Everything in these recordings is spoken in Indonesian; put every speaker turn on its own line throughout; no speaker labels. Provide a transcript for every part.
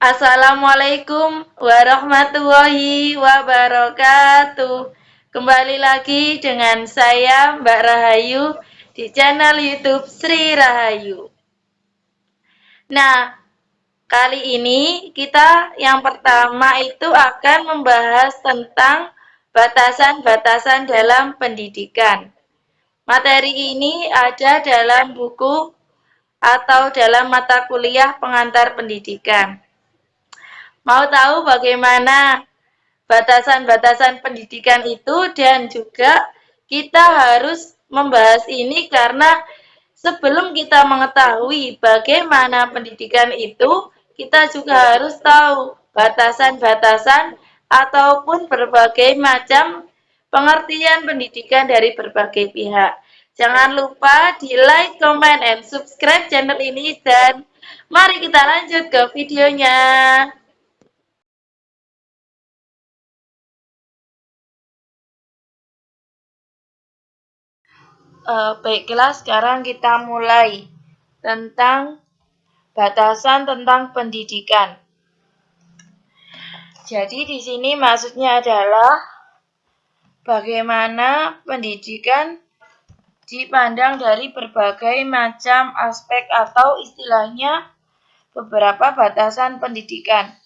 Assalamualaikum warahmatullahi wabarakatuh. Kembali lagi dengan saya Mbak Rahayu di channel YouTube Sri Rahayu. Nah, kali ini kita yang pertama itu akan membahas tentang batasan-batasan dalam pendidikan. Materi ini ada dalam buku atau dalam mata kuliah pengantar pendidikan. Mau tahu bagaimana batasan-batasan pendidikan itu dan juga kita harus membahas ini karena sebelum kita mengetahui bagaimana pendidikan itu, kita juga harus tahu batasan-batasan ataupun berbagai macam pengertian pendidikan dari berbagai pihak. Jangan lupa di like, comment, and subscribe channel ini dan mari kita lanjut ke videonya. Uh, baiklah, sekarang kita mulai tentang batasan tentang pendidikan. Jadi di sini maksudnya adalah bagaimana pendidikan dipandang dari berbagai macam aspek atau istilahnya beberapa batasan pendidikan.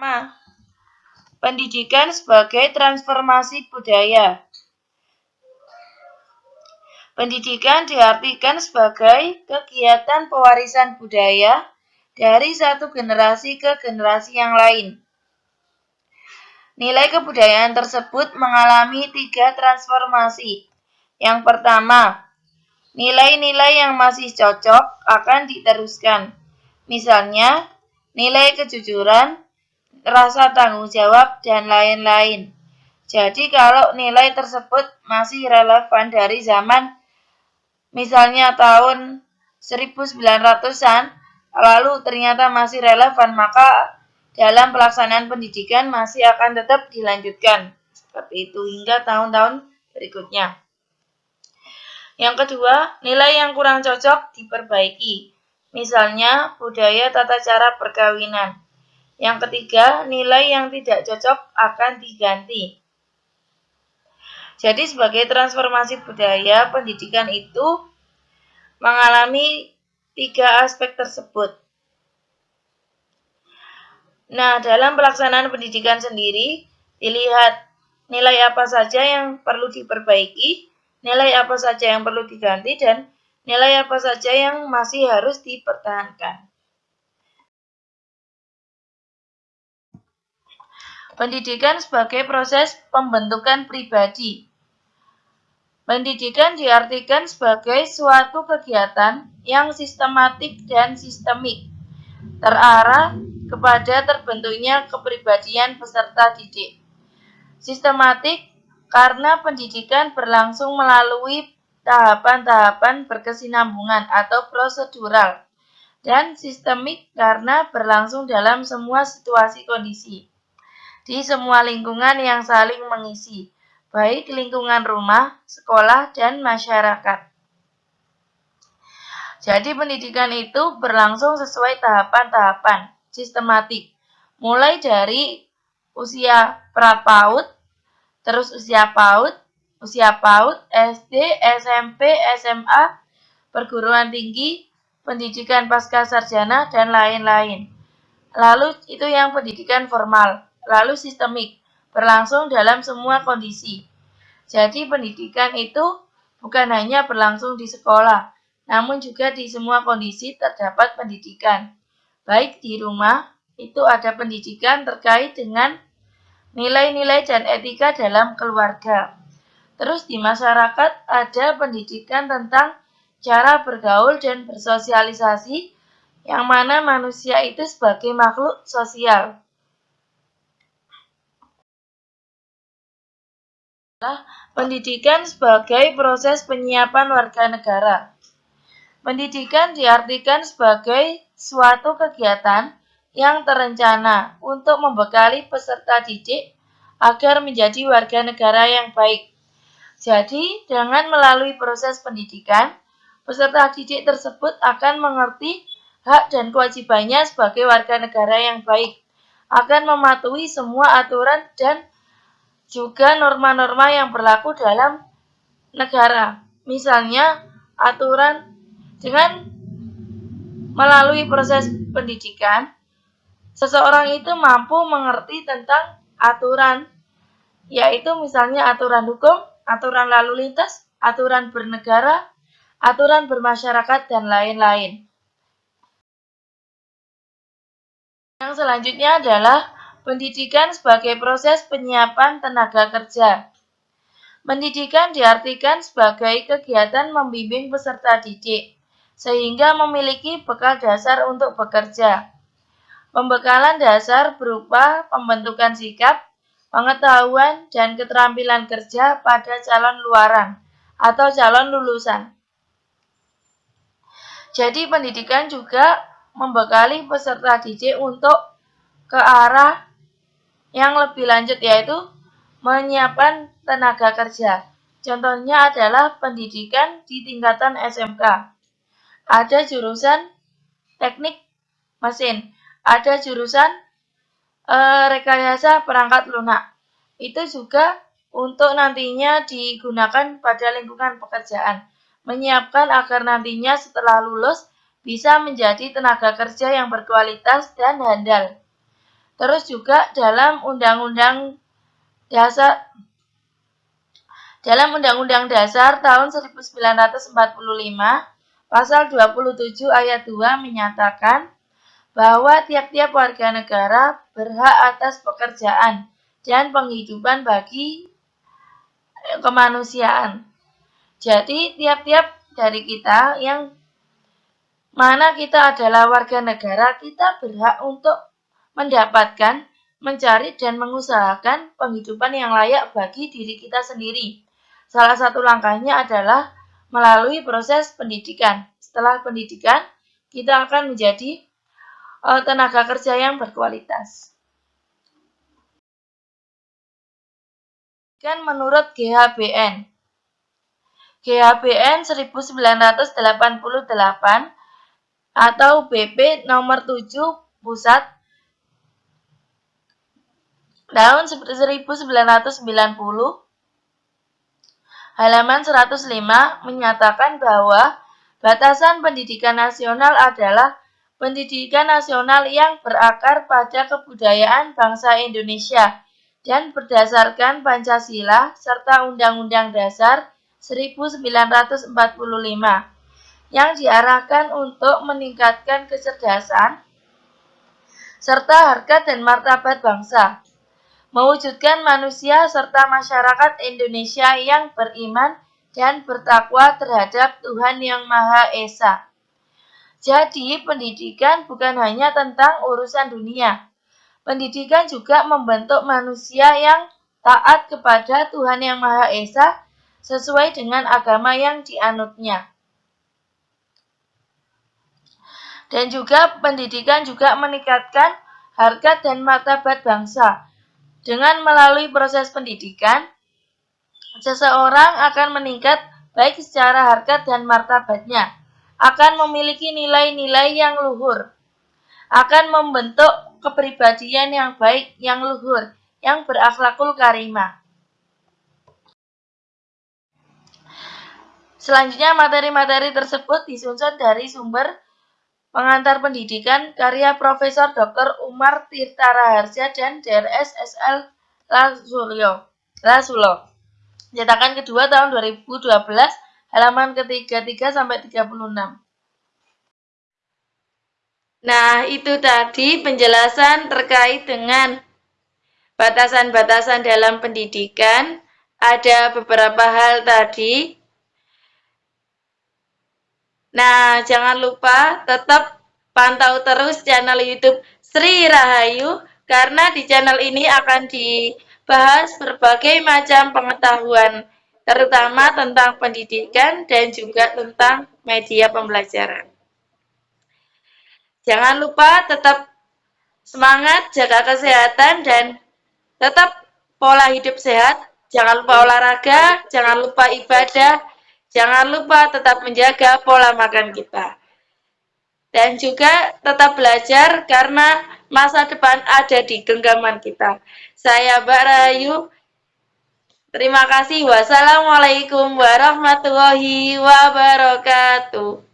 Nah, Pendidikan sebagai transformasi budaya. Pendidikan diartikan sebagai kegiatan pewarisan budaya dari satu generasi ke generasi yang lain. Nilai kebudayaan tersebut mengalami tiga transformasi. Yang pertama, nilai-nilai yang masih cocok akan diteruskan. Misalnya, nilai kejujuran, rasa tanggung jawab, dan lain-lain. Jadi kalau nilai tersebut masih relevan dari zaman misalnya tahun 1900-an, lalu ternyata masih relevan, maka dalam pelaksanaan pendidikan masih akan tetap dilanjutkan. Seperti itu hingga tahun-tahun berikutnya. Yang kedua, nilai yang kurang cocok diperbaiki. Misalnya, budaya tata cara perkawinan. Yang ketiga, nilai yang tidak cocok akan diganti. Jadi sebagai transformasi budaya, pendidikan itu mengalami tiga aspek tersebut. Nah, dalam pelaksanaan pendidikan sendiri, dilihat nilai apa saja yang perlu diperbaiki, nilai apa saja yang perlu diganti, dan nilai apa saja yang masih harus dipertahankan. Pendidikan sebagai proses pembentukan pribadi. Pendidikan diartikan sebagai suatu kegiatan yang sistematik dan sistemik, terarah kepada terbentuknya kepribadian peserta didik. Sistematik karena pendidikan berlangsung melalui tahapan-tahapan berkesinambungan atau prosedural, dan sistemik karena berlangsung dalam semua situasi kondisi di semua lingkungan yang saling mengisi, baik lingkungan rumah, sekolah, dan masyarakat. Jadi pendidikan itu berlangsung sesuai tahapan-tahapan sistematik, mulai dari usia prapaud, terus usia PAUD, usia PAUD, SD, SMP, SMA, perguruan tinggi, pendidikan pasca sarjana, dan lain-lain. Lalu itu yang pendidikan formal lalu sistemik, berlangsung dalam semua kondisi. Jadi pendidikan itu bukan hanya berlangsung di sekolah, namun juga di semua kondisi terdapat pendidikan. Baik di rumah, itu ada pendidikan terkait dengan nilai-nilai dan etika dalam keluarga. Terus di masyarakat ada pendidikan tentang cara bergaul dan bersosialisasi yang mana manusia itu sebagai makhluk sosial. Pendidikan sebagai proses penyiapan warga negara. Pendidikan diartikan sebagai suatu kegiatan yang terencana untuk membekali peserta didik agar menjadi warga negara yang baik. Jadi, dengan melalui proses pendidikan, peserta didik tersebut akan mengerti hak dan kewajibannya sebagai warga negara yang baik, akan mematuhi semua aturan dan juga norma-norma yang berlaku dalam negara. Misalnya, aturan dengan melalui proses pendidikan, seseorang itu mampu mengerti tentang aturan, yaitu misalnya aturan hukum, aturan lalu lintas, aturan bernegara, aturan bermasyarakat, dan lain-lain. Yang selanjutnya adalah pendidikan sebagai proses penyiapan tenaga kerja. Pendidikan diartikan sebagai kegiatan membimbing peserta didik, sehingga memiliki bekal dasar untuk bekerja. Pembekalan dasar berupa pembentukan sikap, pengetahuan, dan keterampilan kerja pada calon luaran atau calon lulusan. Jadi pendidikan juga membekali peserta didik untuk ke arah yang lebih lanjut yaitu menyiapkan tenaga kerja. Contohnya adalah pendidikan di tingkatan SMK. Ada jurusan teknik mesin, ada jurusan e, rekayasa perangkat lunak. Itu juga untuk nantinya digunakan pada lingkungan pekerjaan. Menyiapkan agar nantinya setelah lulus bisa menjadi tenaga kerja yang berkualitas dan handal. Terus juga dalam Undang-Undang Dasar dalam Undang-Undang Dasar tahun 1945 pasal 27 ayat 2 menyatakan bahwa tiap-tiap warga negara berhak atas pekerjaan dan penghidupan bagi kemanusiaan. Jadi tiap-tiap dari kita yang mana kita adalah warga negara, kita berhak untuk mendapatkan, mencari, dan mengusahakan penghidupan yang layak bagi diri kita sendiri. Salah satu langkahnya adalah melalui proses pendidikan. Setelah pendidikan, kita akan menjadi uh, tenaga kerja yang berkualitas. Kan menurut GHBN. GHBN 1988 atau BP nomor 7 Pusat tahun 1990 halaman 105 menyatakan bahwa batasan pendidikan nasional adalah pendidikan nasional yang berakar pada kebudayaan bangsa Indonesia dan berdasarkan Pancasila serta Undang-Undang Dasar 1945 yang diarahkan untuk meningkatkan kecerdasan serta harkat dan martabat bangsa, mewujudkan manusia serta masyarakat Indonesia yang beriman dan bertakwa terhadap Tuhan Yang Maha Esa. Jadi, pendidikan bukan hanya tentang urusan dunia. Pendidikan juga membentuk manusia yang taat kepada Tuhan Yang Maha Esa sesuai dengan agama yang dianutnya. Dan juga pendidikan juga meningkatkan harkat dan martabat bangsa. Dengan melalui proses pendidikan, seseorang akan meningkat baik secara harkat dan martabatnya, akan memiliki nilai-nilai yang luhur, akan membentuk kepribadian yang baik, yang luhur, yang berakhlakul karimah. Selanjutnya materi-materi tersebut disusun dari sumber Pengantar Pendidikan karya Profesor Dr. Umar Tirta Raharja dan DRS SL Lasulyo. Lasulo. Cetakan kedua tahun 2012 halaman ke-33 sampai 36. Nah, itu tadi penjelasan terkait dengan batasan-batasan dalam pendidikan. Ada beberapa hal tadi Nah, jangan lupa tetap pantau terus channel YouTube Sri Rahayu karena di channel ini akan dibahas berbagai macam pengetahuan terutama tentang pendidikan dan juga tentang media pembelajaran. Jangan lupa tetap semangat, jaga kesehatan dan tetap pola hidup sehat. Jangan lupa olahraga, jangan lupa ibadah, Jangan lupa tetap menjaga pola makan kita. Dan juga tetap belajar karena masa depan ada di genggaman kita. Saya Mbak Rahayu. Terima kasih. Wassalamualaikum warahmatullahi wabarakatuh.